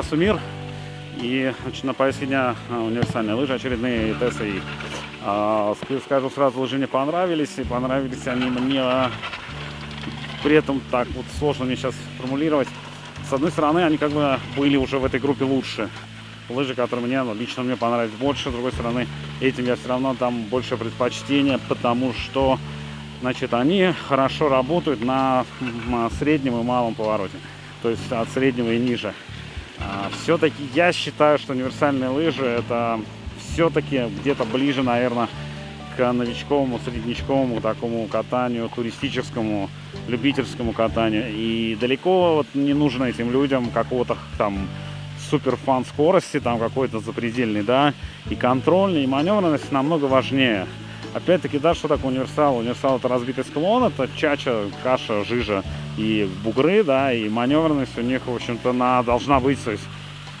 Трасса Мир. И значит, на повестке дня а, универсальные лыжи, очередные ТСИ. А, скажу сразу, лыжи мне понравились. И понравились они мне а, при этом так вот сложно мне сейчас формулировать. С одной стороны, они как бы были уже в этой группе лучше. Лыжи, которые мне ну, лично мне понравились больше. С другой стороны, этим я все равно там больше предпочтения, потому что значит, они хорошо работают на среднем и малом повороте. То есть от среднего и ниже. А, все-таки я считаю, что универсальные лыжи это все-таки где-то ближе, наверное, к новичковому, среднячковому такому катанию, туристическому, любительскому катанию. И далеко вот не нужно этим людям какого-то там супер фан скорости, там какой-то запредельный, да, и контрольный, и маневренность намного важнее. Опять-таки, да, что такое универсал? Универсал это разбитый склон, это чача, каша, жижа и бугры, да, и маневренность у них, в общем-то, на, должна быть, то есть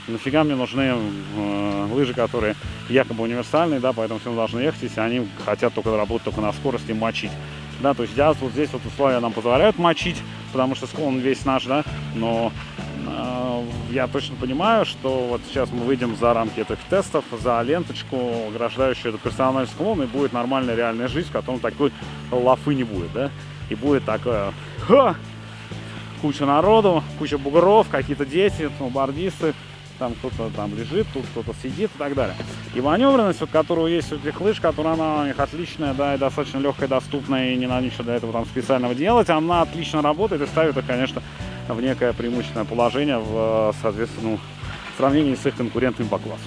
нафига мне нужны э, лыжи, которые якобы универсальные, да, поэтому всем должны ехать, если они хотят только работать только на скорости, мочить. Да, то есть я вот здесь вот условия нам позволяют мочить, потому что склон весь наш, да, но э, я точно понимаю, что вот сейчас мы выйдем за рамки этих тестов, за ленточку, ограждающую этот персональный склон, и будет нормальная реальная жизнь, в котором такой лафы не будет, да, и будет такое, ха, куча народу, куча бугров, какие-то дети, сноубордисты, там кто-то там лежит, тут кто-то сидит и так далее. И маневренность, вот, которая есть у этих лыж, которая она у них отличная, да, и достаточно легкая, доступная, и не надо ничего для этого там специального делать, она отлично работает и ставит их, конечно, в некое преимущественное положение в, соответственно, в сравнении с их конкурентами по классу.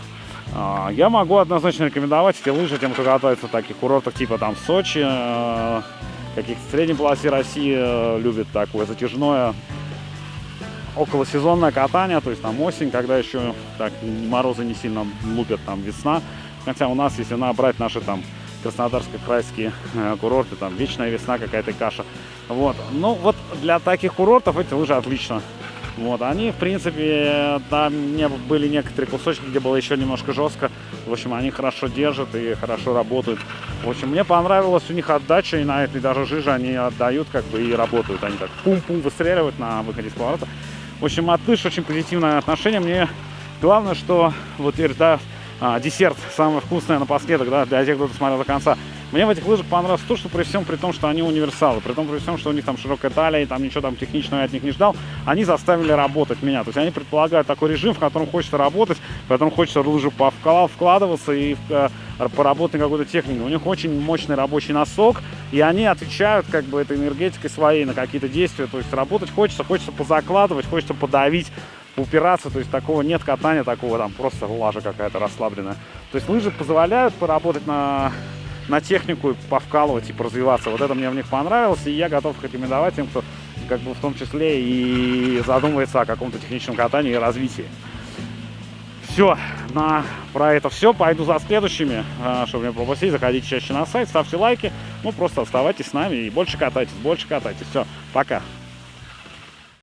А, я могу однозначно рекомендовать эти лыжи тем, кто катается в таких курортах типа там Сочи, э, каких-то средней полосе России э, любит такое затяжное околосезонное катание, то есть там осень, когда еще так морозы не сильно лупят, там весна. Хотя у нас, если набрать наши там краснодарско-крайские э, курорты, там вечная весна, какая-то каша. Вот. Ну вот для таких курортов эти лыжи отлично. Вот, они, в принципе, там не были некоторые кусочки, где было еще немножко жестко. В общем, они хорошо держат и хорошо работают. В общем, мне понравилась у них отдача, и на этой даже жиже они отдают, как бы, и работают. Они так пум-пум выстреливают на выходе с поворота. В общем, от очень позитивное отношение. Мне главное, что вот теперь, да, а, десерт самый вкусный напоследок, да, для тех, кто смотрел до конца. Мне в этих лыжах понравилось то, что при всем при том, что они универсалы, при том при всем, что у них там широкая талия, и там ничего там техничного я от них не ждал, они заставили работать меня. То есть они предполагают такой режим, в котором хочется работать, в котором хочется лыжу вкладываться и э, поработать на какой-то технике. У них очень мощный рабочий носок, и они отвечают как бы этой энергетикой своей на какие-то действия. То есть работать хочется, хочется позакладывать, хочется подавить упираться, то есть такого нет катания, такого там просто лажа какая-то расслабленная. То есть лыжи позволяют поработать на на технику повкалывать и развиваться. Вот это мне в них понравилось, и я готов рекомендовать тем, кто как бы в том числе и задумывается о каком-то техническом катании и развитии. Все, на, про это все. Пойду за следующими, а, чтобы не пропустить. Заходите чаще на сайт, ставьте лайки. Ну, просто оставайтесь с нами и больше катайтесь, больше катайтесь. Все, пока.